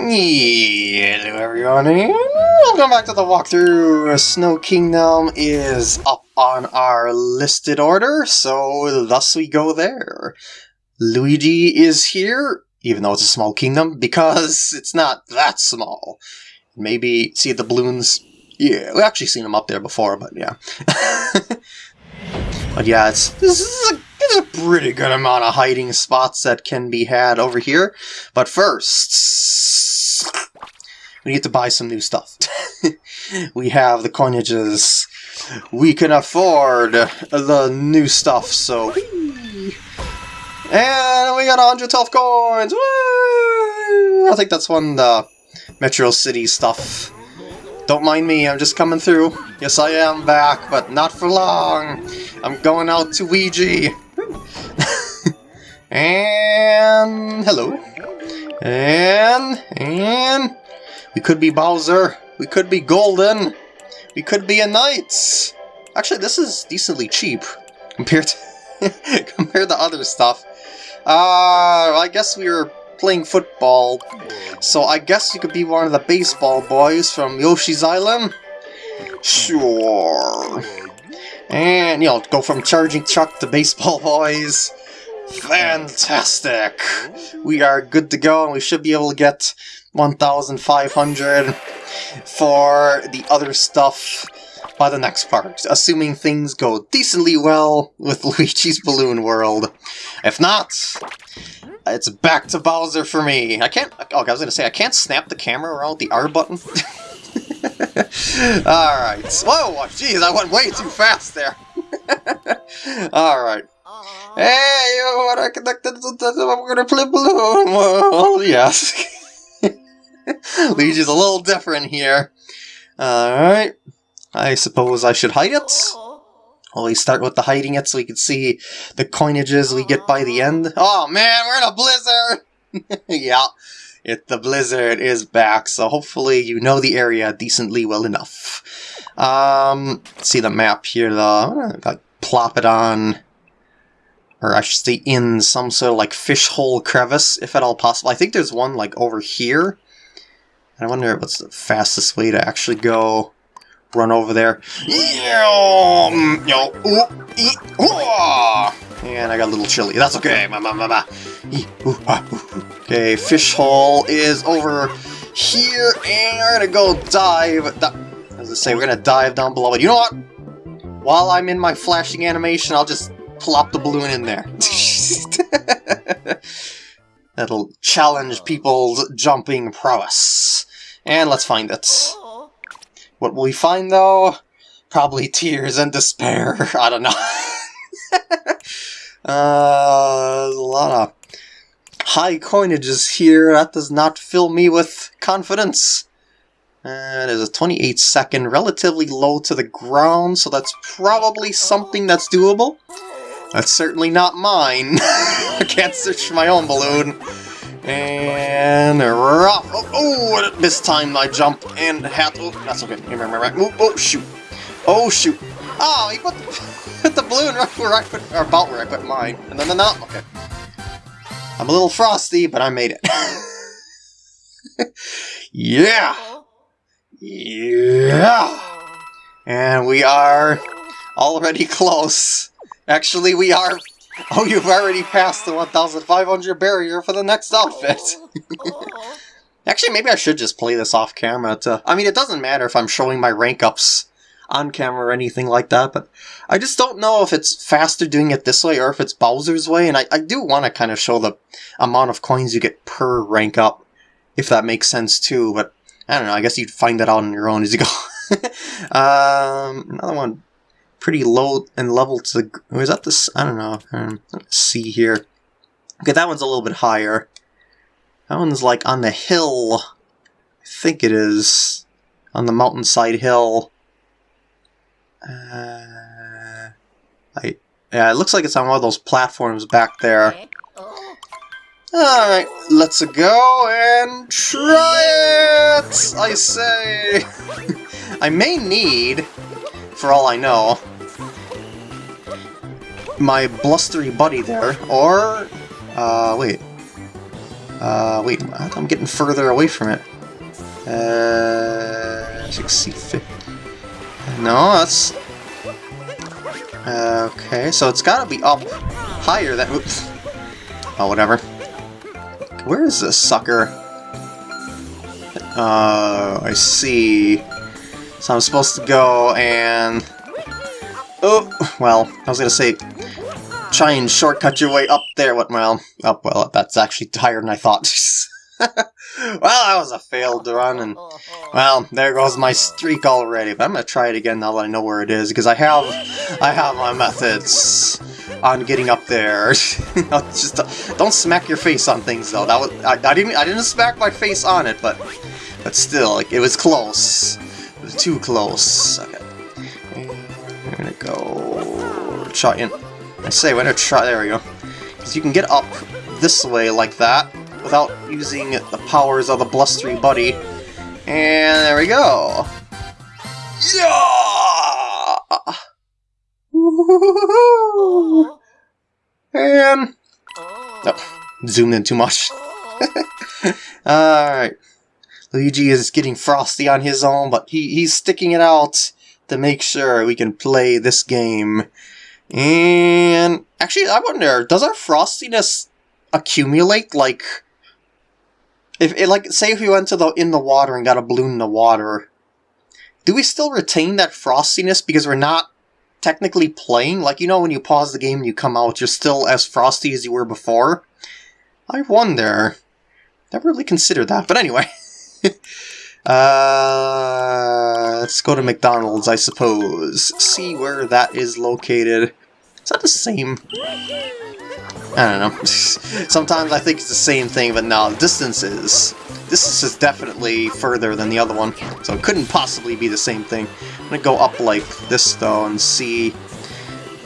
Hello everyone, welcome back to the walkthrough! Snow Kingdom is up on our listed order, so thus we go there. Luigi is here, even though it's a small kingdom, because it's not that small. Maybe, see the balloons? Yeah, we've actually seen them up there before, but yeah. but yeah, it's this is a a pretty good amount of hiding spots that can be had over here. But first, we need to buy some new stuff. we have the coinages. We can afford the new stuff, so... And we got 112 coins! Woo! I think that's one the Metro City stuff. Don't mind me, I'm just coming through. Yes, I am back, but not for long. I'm going out to Ouija. and hello. And and we could be Bowser. We could be Golden. We could be a Knight. Actually, this is decently cheap compared to compared to other stuff. Uh, I guess we were playing football, so I guess you could be one of the baseball boys from Yoshi's Island. Sure. And, you know, go from charging truck to baseball boys. Fantastic! We are good to go, and we should be able to get 1,500 for the other stuff by the next part, assuming things go decently well with Luigi's Balloon World. If not, it's back to Bowser for me. I can't... Oh, I was to say, I can't snap the camera around the R button. Alright. Whoa, jeez, I went way too fast there. Alright. Hey, you want to connect to I'm gonna play balloon. Well, yes. Luigi's a little different here. Alright. I suppose I should hide it. Well, we start with the hiding it so we can see the coinages we get by the end. Oh man, we're in a blizzard! yeah, it, the blizzard is back, so hopefully you know the area decently well enough. Um, see the map here though. I'm gonna plop it on or I should say in some sort of like fish hole crevice, if at all possible. I think there's one like over here. I wonder what's the fastest way to actually go run over there. And I got a little chilly. That's okay. Ah, okay, fish hole is over here, and we're gonna go dive. As I say, we're gonna dive down below. But you know what? While I'm in my flashing animation, I'll just plop the balloon in there. That'll challenge people's jumping prowess. And let's find it. What will we find, though? Probably tears and despair. I don't know. uh, a lot of high coinages here. That does not fill me with confidence. Uh, a 28 second, relatively low to the ground, so that's probably something that's doable. That's certainly not mine. I can't search my own balloon. And rough. Oh, oh, this time I jump and hat. Oh, that's okay. Oh, oh, shoot. Oh, shoot. Oh, he put the, the balloon right where I put, or about where I put mine. And then the no, okay. I'm a little frosty, but I made it. yeah! Yeah! And we are already close. Actually, we are... Oh, you've already passed the 1,500 barrier for the next outfit. Actually, maybe I should just play this off camera to... I mean, it doesn't matter if I'm showing my rank ups on camera or anything like that, but I just don't know if it's faster doing it this way or if it's Bowser's way, and I, I do want to kind of show the amount of coins you get per rank up, if that makes sense too, but I don't know, I guess you'd find that out on your own as you go. um, another one pretty low and level to the... Is that this? I don't know. Um, let's see here. Okay, that one's a little bit higher. That one's like on the hill. I think it is. On the mountainside hill. Uh, I, yeah, it looks like it's on one of those platforms back there. Alright, let's go and try it! I say! I may need for all I know. My blustery buddy there, or... Uh, wait. Uh, wait, I'm getting further away from it. Uh, 60 feet. No, that's... Okay, so it's gotta be up higher than... Oops. Oh, whatever. Where is this sucker? Uh, I see. So I'm supposed to go and... Oh, well, I was gonna say, try and shortcut your way up there. What, well, up, well, that's actually higher than I thought. well, that was a failed run, and, well, there goes my streak already. But I'm gonna try it again now that I know where it is, because I have, I have my methods on getting up there. Just don't smack your face on things, though. That was I, I, didn't I didn't smack my face on it, but but still, like it was close. Too close. Okay, I'm gonna go try and I say we're gonna try. There we go. Because you can get up this way like that without using the powers of the blustery buddy. And there we go. Yeah! And... Oh, zoomed in too much. Alright. Luigi is getting frosty on his own, but he, he's sticking it out to make sure we can play this game. And actually, I wonder, does our frostiness accumulate? Like, if it, like, say if we went to the in the water and got a balloon in the water, do we still retain that frostiness because we're not technically playing. Like, you know when you pause the game and you come out, you're still as frosty as you were before? I wonder. Never really considered that, but anyway. uh, let's go to McDonald's, I suppose. See where that is located. Is that the same? I don't know. Sometimes I think it's the same thing, but no, distances. This is definitely further than the other one, so it couldn't possibly be the same thing. I'm gonna go up like this though and see.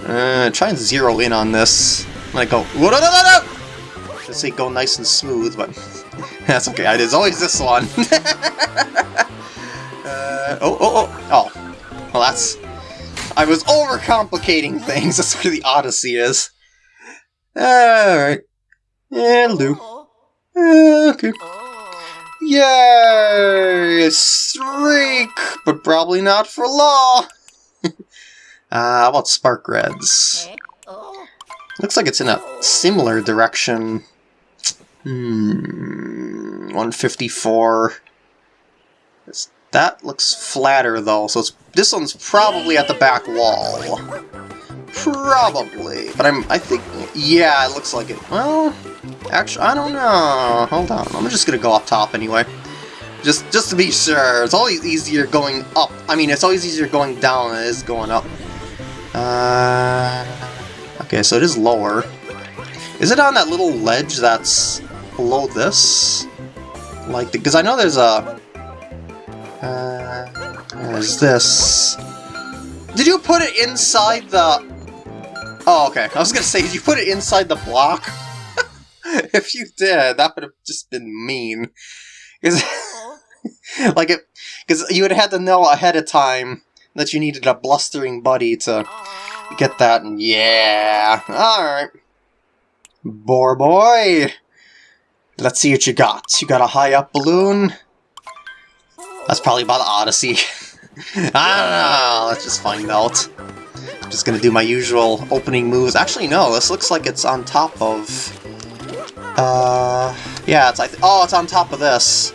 Uh, try and zero in on this. I'm gonna go. No, no! Should say go nice and smooth, but that's okay. It's always this one. uh, oh, oh, oh, oh. Well, that's. I was overcomplicating things. That's where the Odyssey is. Alright. Yeah, Hello. Okay. Yay! Streak! But probably not for long! uh, how about Spark Reds? Looks like it's in a similar direction. Hmm... 154... That looks flatter though, so this one's probably at the back wall. Probably, but I'm, I think, yeah, it looks like it. Well, actually, I don't know. Hold on, I'm just gonna go up top anyway. Just, just to be sure. It's always easier going up. I mean, it's always easier going down than it is going up. Uh, okay, so it is lower. Is it on that little ledge that's below this? Like, because I know there's a... Uh, there's this. Did you put it inside the... Oh, okay. I was gonna say, did you put it inside the block? if you did, that would have just been mean. Because, like, it, because you would have had to know ahead of time that you needed a blustering buddy to get that, and yeah. Alright. Boar boy! Let's see what you got. You got a high up balloon? That's probably about the Odyssey. I don't know, let's just find out. I'm just gonna do my usual opening moves. Actually, no, this looks like it's on top of... Uh, yeah, it's like, oh, it's on top of this.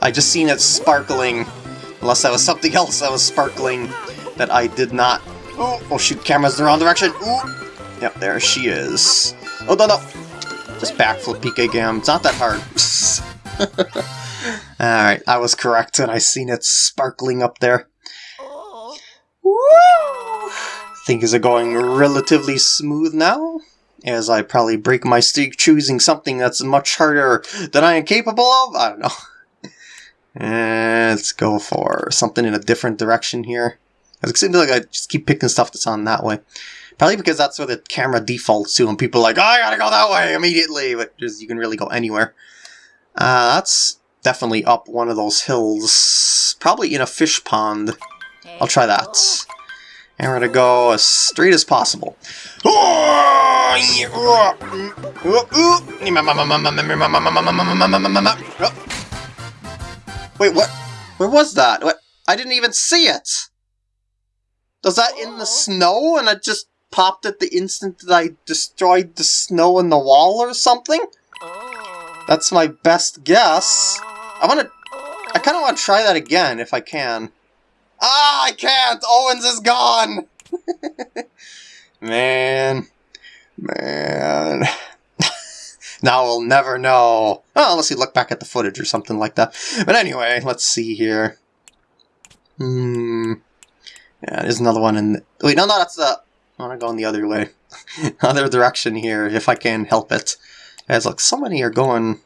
I just seen it sparkling, unless that was something else that was sparkling that I did not... Oh, oh shoot, camera's in the wrong direction. Ooh. Yep, there she is. Oh, no, no. Just backflip PK Gam. It's not that hard. Alright, I was correct, and I seen it sparkling up there. Woo! Things are going relatively smooth now, as I probably break my streak choosing something that's much harder than I am capable of. I don't know. let's go for something in a different direction here. It seems like I just keep picking stuff that's on that way. Probably because that's where the camera defaults to, and people are like, oh, I gotta go that way immediately, but just, you can really go anywhere. Uh, that's definitely up one of those hills. Probably in a fish pond. I'll try that. And we're gonna go as straight as possible. Wait, what? Where was that? What? I didn't even see it! Was that in the snow and I just popped it the instant that I destroyed the snow in the wall or something? That's my best guess. I want to... I kind of want to try that again, if I can. Ah, I can't! Owens is gone! Man. Man. now we'll never know. Oh, unless you look back at the footage or something like that. But anyway, let's see here. Hmm. Yeah, there's another one in... The... Wait, no, no, that's the... I want to go in the other way. other direction here, if I can help it. As look, so many are going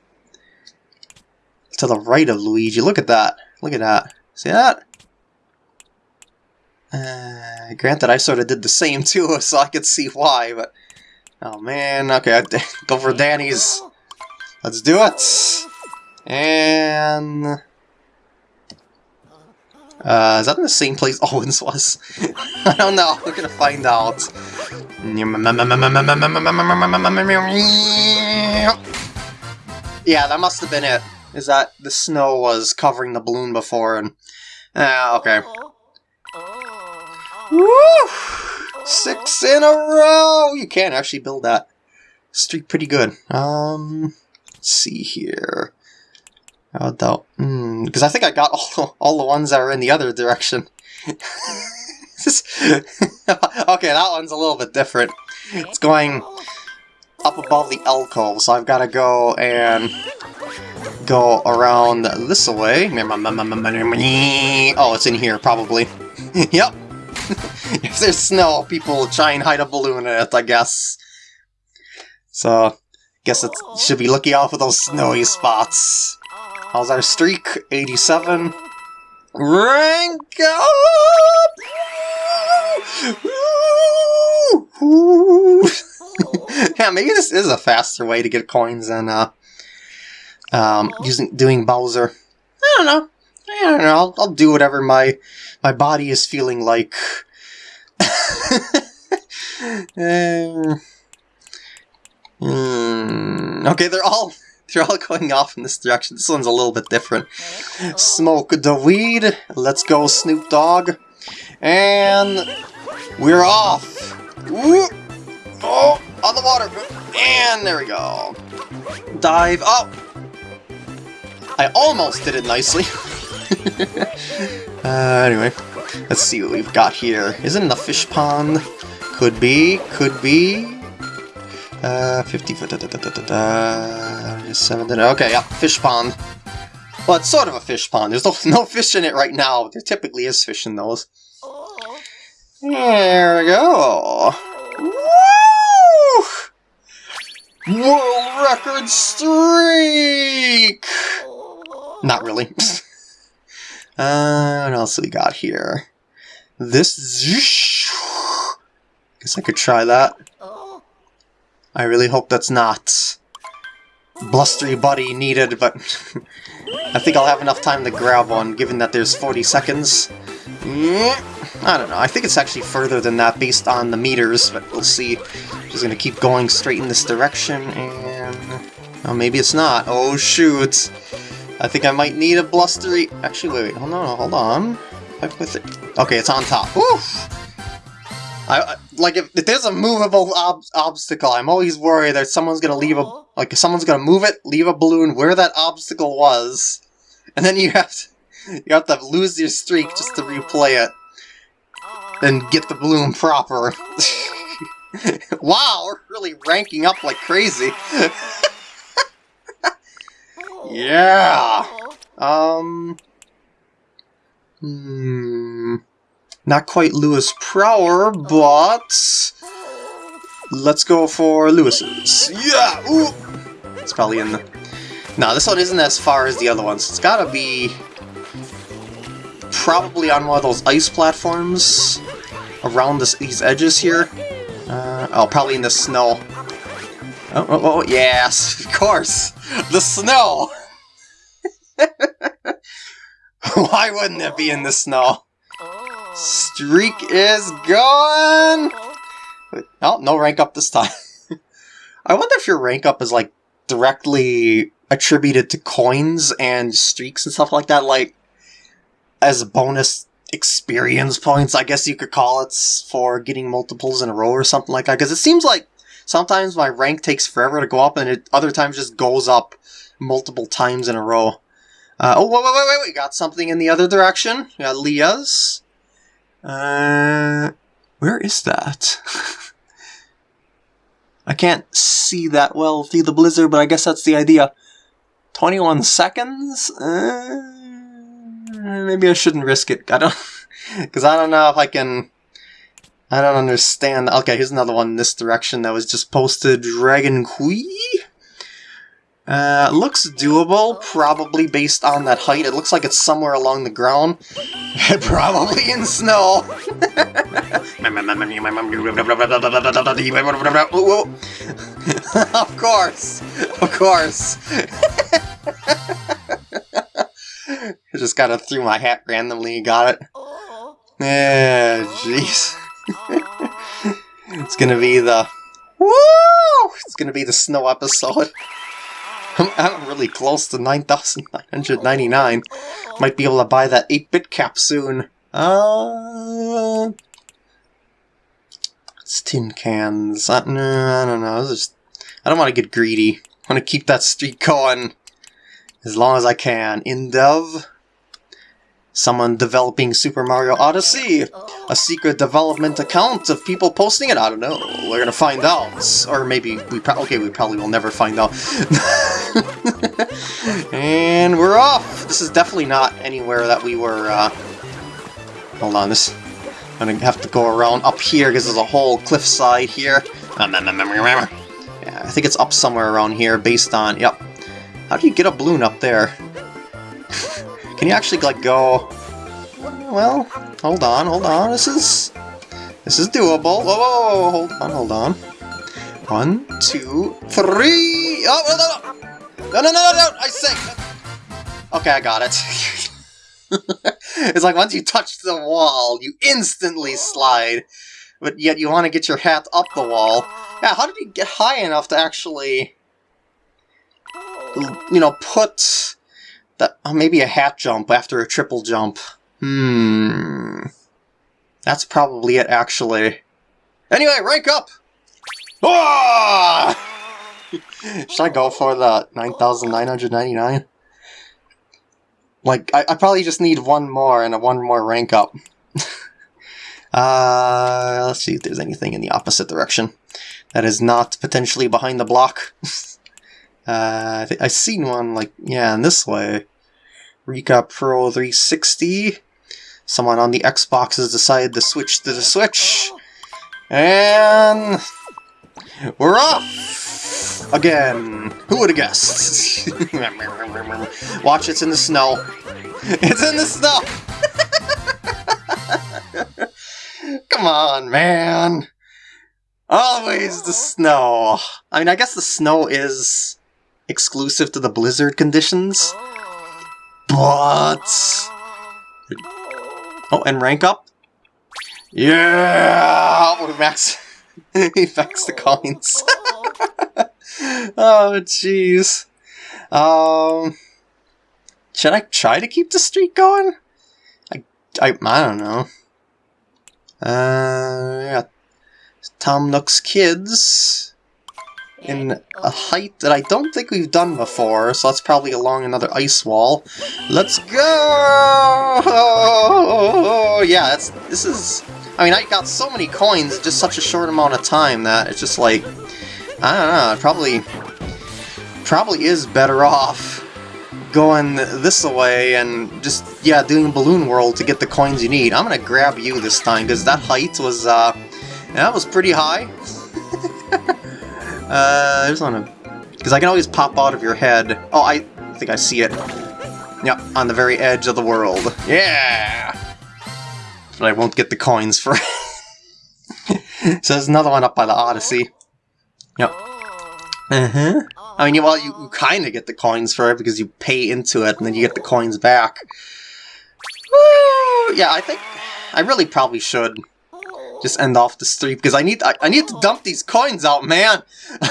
to the right of Luigi. Look at that. Look at that. See that? Uh, granted, I sort of did the same too, so I could see why, but... Oh man, okay, go for Danny's. Let's do it! And... Uh, is that in the same place Owens was? I don't know, we're gonna find out. Yeah, that must have been it. Is that the snow was covering the balloon before and... Ah, uh, okay. Woo! Six in a row! You can't actually build that streak pretty good. Um, see here. How about mm, because I think I got all, all the ones that are in the other direction. okay, that one's a little bit different. It's going up above the alcove, so I've got to go and go around this way. Oh, it's in here, probably. yep. if there's snow, people try and hide a balloon in it, I guess. So, I guess it should be looking out for those snowy spots. How's our streak? 87. Rank up! yeah, maybe this is a faster way to get coins than uh, um, using doing Bowser. I don't know. I don't know. I'll, I'll do whatever my my body is feeling like. um, mm, okay, they're all they're all going off in this direction. This one's a little bit different. Smoke the weed. Let's go, Snoop Dogg. And we're off. Woo! Oh, on the water. And there we go. Dive up. I almost did it nicely. uh, anyway, let's see what we've got here. Is it in the fish pond? Could be, could be. Uh, 50 foot, da, da, da, 7, okay, yeah, fish pond. Well, it's sort of a fish pond. There's no, no fish in it right now. There typically is fish in those. There we go. Woo! World record streak! Not really. uh, what else we got here? This... Guess I could try that. I really hope that's not blustery buddy needed, but I think I'll have enough time to grab one, given that there's 40 seconds. Mm, I don't know, I think it's actually further than that based on the meters, but we'll see. Just gonna keep going straight in this direction, and... Oh, maybe it's not. Oh, shoot! I think I might need a blustery... Actually, wait, wait, hold on, hold on. With it. Okay, it's on top. Oof! I, like, if, if there's a movable ob obstacle, I'm always worried that someone's gonna leave a... Like, if someone's gonna move it, leave a balloon where that obstacle was, and then you have to... You have to lose your streak just to replay it. And get the balloon proper. wow, we're really ranking up like crazy. Yeah. Um. Hmm. Not quite Lewis Prower, but let's go for Lewis's. Yeah. Ooh. It's probably in the. No, this one isn't as far as the other ones. It's gotta be probably on one of those ice platforms around this, these edges here. Uh, oh, probably in the snow. Oh, oh, oh, yes, of course! The snow! Why wouldn't it be in the snow? Streak is gone! Oh, no rank up this time. I wonder if your rank up is like directly attributed to coins and streaks and stuff like that, like as bonus experience points, I guess you could call it, for getting multiples in a row or something like that. Because it seems like sometimes my rank takes forever to go up, and it other times just goes up multiple times in a row. Uh, oh, wait, wait, wait, wait, we got something in the other direction. We got Leah's. Uh, where is that? I can't see that well through the blizzard, but I guess that's the idea. 21 seconds? Uh, maybe I shouldn't risk it. I don't... Because I don't know if I can... I don't understand. Okay, here's another one in this direction that was just posted. Dragon Queen? Uh, looks doable, probably based on that height. It looks like it's somewhere along the ground. probably in snow. of course. Of course. I just kind of threw my hat randomly and got it. Yeah, jeez. it's gonna be the... Woo! It's gonna be the snow episode. I'm, really close to 9,999. Might be able to buy that 8-bit cap soon. Uh, it's tin cans. Uh, no, I don't know. Just, I don't want to get greedy. I want to keep that streak going as long as I can. In dev, Someone developing Super Mario Odyssey! A secret development account of people posting it? I don't know. We're gonna find out. Or maybe we okay, we probably will never find out. and we're off! This is definitely not anywhere that we were, uh... Hold on, this... I'm gonna have to go around up here because there's a whole cliffside here. Yeah, I think it's up somewhere around here based on... Yep. How do you get a balloon up there? Can you actually, like, go... Well, hold on, hold on, this is... This is doable. Whoa, whoa, whoa, hold on, hold on. One, two, three... Oh, no, no, no, no, no, no, no, I say... Okay, I got it. it's like once you touch the wall, you instantly slide. But yet you want to get your hat up the wall. Yeah, how did you get high enough to actually... You know, put oh, maybe a hat jump after a triple jump. Hmm. That's probably it, actually. Anyway, rank up! Oh! Should I go for the 9,999? Like, I, I probably just need one more and a one more rank up. uh, let's see if there's anything in the opposite direction that is not potentially behind the block. uh, I I've seen one, like, yeah, in this way. Recap Pro 360. Someone on the Xbox has decided to switch to the Switch. And... We're off! Again. Who would have guessed? Watch, it's in the snow. It's in the snow! Come on, man! Always the snow! I mean, I guess the snow is exclusive to the blizzard conditions. But... Oh, and rank up? Yeah! Oh, max... he maxed the coins. oh, jeez. Um... Should I try to keep the streak going? I, I, I don't know. Uh, yeah. Tom Nook's Kids in a height that I don't think we've done before, so that's probably along another ice wall. Let's go! Oh, yeah, that's, this is... I mean, I got so many coins in just such a short amount of time that it's just like... I don't know, it probably... Probably is better off going this way and just, yeah, doing Balloon World to get the coins you need. I'm gonna grab you this time, because that height was, uh... That was pretty high. Uh, I just want to... Because I can always pop out of your head. Oh, I think I see it. Yep, on the very edge of the world. Yeah! But I won't get the coins for it. so there's another one up by the Odyssey. Yep. Uh-huh. I mean, well, you, you kind of get the coins for it because you pay into it and then you get the coins back. Woo! Yeah, I think I really probably should just end off the streak because I need I, I need to dump these coins out, man.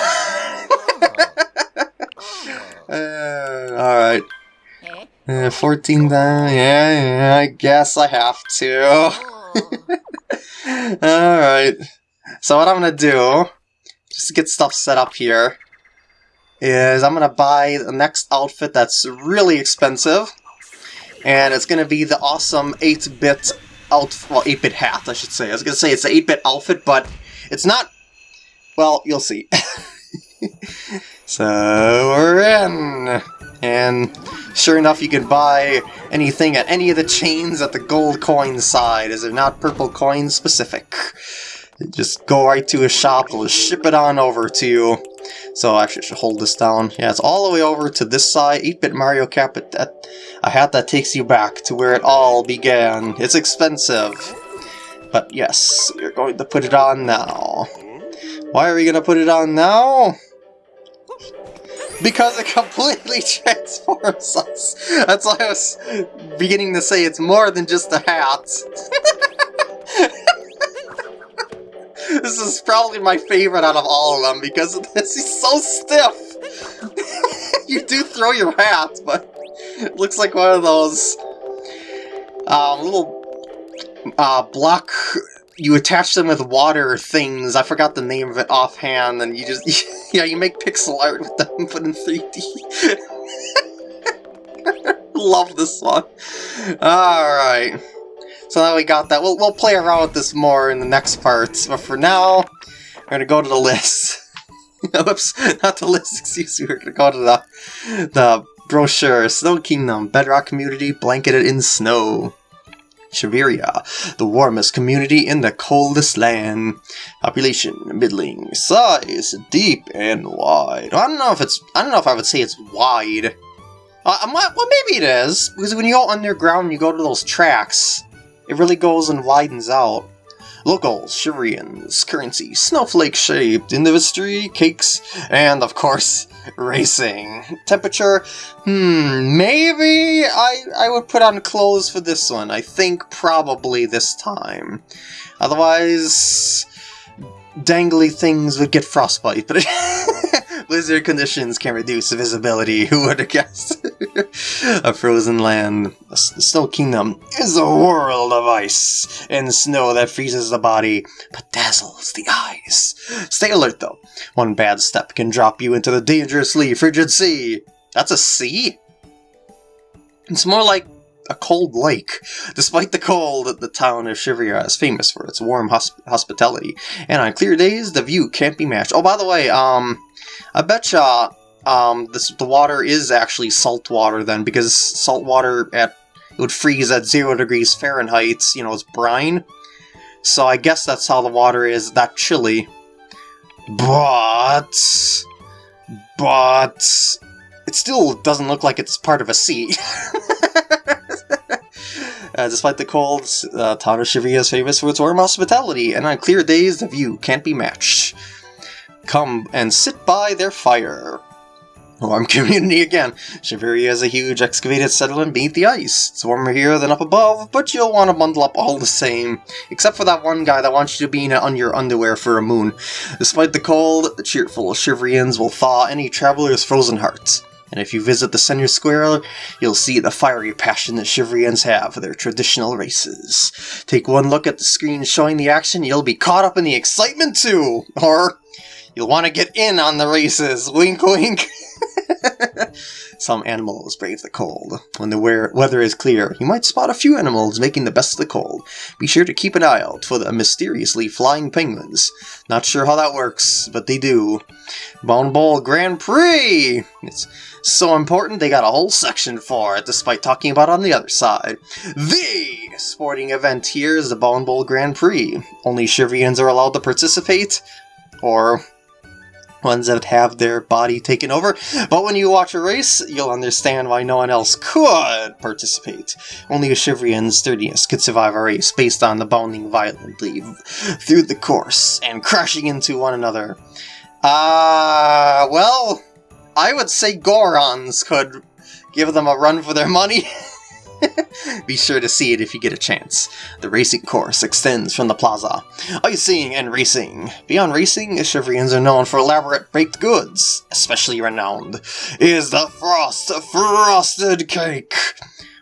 Uh, Alright. Uh, 14 then, yeah, yeah, I guess I have to. Alright. So what I'm gonna do, just to get stuff set up here, is I'm gonna buy the next outfit that's really expensive. And it's gonna be the awesome 8-bit well 8-bit hat, I should say. I was gonna say it's an 8-bit outfit, but it's not well, you'll see. so we're in. And sure enough, you can buy anything at any of the chains at the gold coin side, as they're not purple coin specific. just go right to a shop, they'll ship it on over to you. So I should hold this down. Yeah, it's all the way over to this side, 8-bit Mario cap, that, a hat that takes you back to where it all began. It's expensive. But yes, you're going to put it on now. Why are we going to put it on now? Because it completely transforms us. That's why I was beginning to say it's more than just a hat. this is probably my favorite out of all of them because this is so stiff. you do throw your hat, but it looks like one of those um, little uh, block you attach them with water things. I forgot the name of it offhand, and you just yeah, you make pixel art with them, but in 3D. Love this one. All right. So now we got that. We'll we'll play around with this more in the next parts, but for now, we're gonna go to the list. Oops, not the list. Excuse me. We're gonna go to the the brochure. Snow Kingdom, Bedrock Community, blanketed in snow. Shiveria, the warmest community in the coldest land. Population, middling, size, deep and wide. I don't know if it's, I don't know if I would say it's wide. Uh, well, maybe it is, because when you go underground you go to those tracks, it really goes and widens out. Locals, Shiverians, currency, snowflake-shaped, industry, cakes, and of course, racing. Temperature, hmm, maybe I, I would put on clothes for this one. I think probably this time. Otherwise, dangly things would get frostbite, but blizzard conditions can reduce visibility. Who would have guessed? a frozen land. The Snow Kingdom is a world of ice and snow that freezes the body but dazzles the eyes. Stay alert though. One bad step can drop you into the dangerously frigid sea. That's a sea? It's more like a cold lake. Despite the cold, the town of Shiveria is famous for its warm hosp hospitality, and on clear days, the view can't be matched. Oh, by the way, um, I betcha um, this, the water is actually salt water then, because salt water at it would freeze at zero degrees Fahrenheit, you know, it's brine. So I guess that's how the water is that chilly. But... But... It still doesn't look like it's part of a sea. Uh, despite the cold, uh, of is famous for its warm hospitality, and on clear days the view can't be matched. Come and sit by their fire. Warm community again. Shiveria is a huge excavated settlement beneath the ice. It's warmer here than up above, but you'll want to bundle up all the same. Except for that one guy that wants you to be in your underwear for a moon. Despite the cold, the cheerful Shiverians will thaw any traveler's frozen hearts. And if you visit the center square, you'll see the fiery passion that Shiverians have for their traditional races. Take one look at the screen showing the action, you'll be caught up in the excitement too! Or, you'll want to get in on the races, wink wink! Some animals brave the cold. When the weather is clear, you might spot a few animals making the best of the cold. Be sure to keep an eye out for the mysteriously flying penguins. Not sure how that works, but they do. Bound Bowl Grand Prix! It's so important they got a whole section for it, despite talking about on the other side. The sporting event here is the Bound Bowl Grand Prix. Only Shiverians are allowed to participate, or ones that have their body taken over, but when you watch a race, you'll understand why no one else could participate. Only a Shiverian's sturdiness could survive a race based on the bounding violently through the course and crashing into one another. Ah, uh, well, I would say Gorons could give them a run for their money. Be sure to see it if you get a chance. The racing course extends from the plaza. Icing and racing. Beyond racing, Shiverians are known for elaborate baked goods. Especially renowned is the Frost Frosted Cake,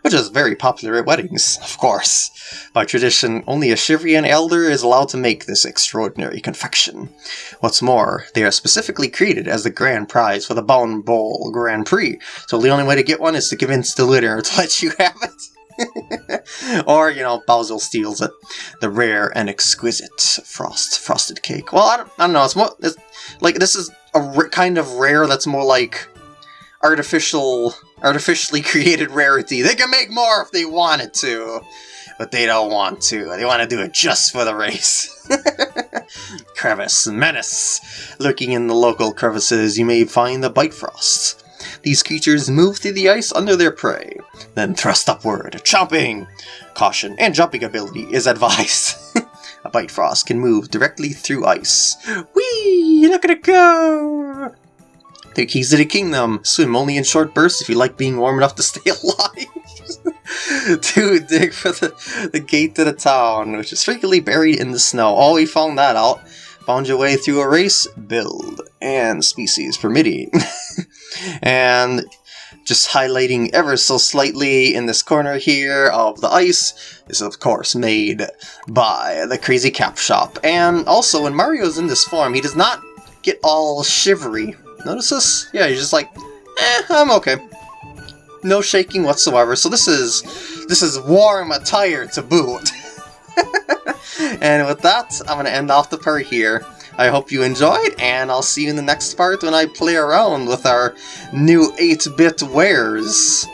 which is very popular at weddings, of course. By tradition, only a Shiverian elder is allowed to make this extraordinary confection. What's more, they are specifically created as the grand prize for the Bound Bowl Grand Prix, so the only way to get one is to convince the winner to let you have it. or, you know, Bowser steals it. The rare and exquisite frost frosted cake. Well, I don't, I don't know. It's more it's, like this is a kind of rare that's more like artificial, artificially created rarity. They can make more if they wanted to, but they don't want to. They want to do it just for the race. Crevice Menace. Lurking in the local crevices, you may find the Bitefrost. These creatures move through the ice under their prey, then thrust upward, chomping! Caution and jumping ability is advised. a Bitefrost can move directly through ice. Whee! Look at it go! The keys to the kingdom. Swim only in short bursts if you like being warm enough to stay alive. Dude, dig for the, the gate to the town, which is frequently buried in the snow. Oh, we found that out. Found your way through a race, build, and species permitting. and just highlighting ever so slightly in this corner here of the ice is of course made by the Crazy Cap Shop. And also when Mario's in this form, he does not get all shivery. Notice this? Yeah, he's just like, eh, I'm okay. No shaking whatsoever. So this is this is warm attire to boot. and with that, I'm going to end off the part here. I hope you enjoyed, and I'll see you in the next part when I play around with our new 8-bit wares.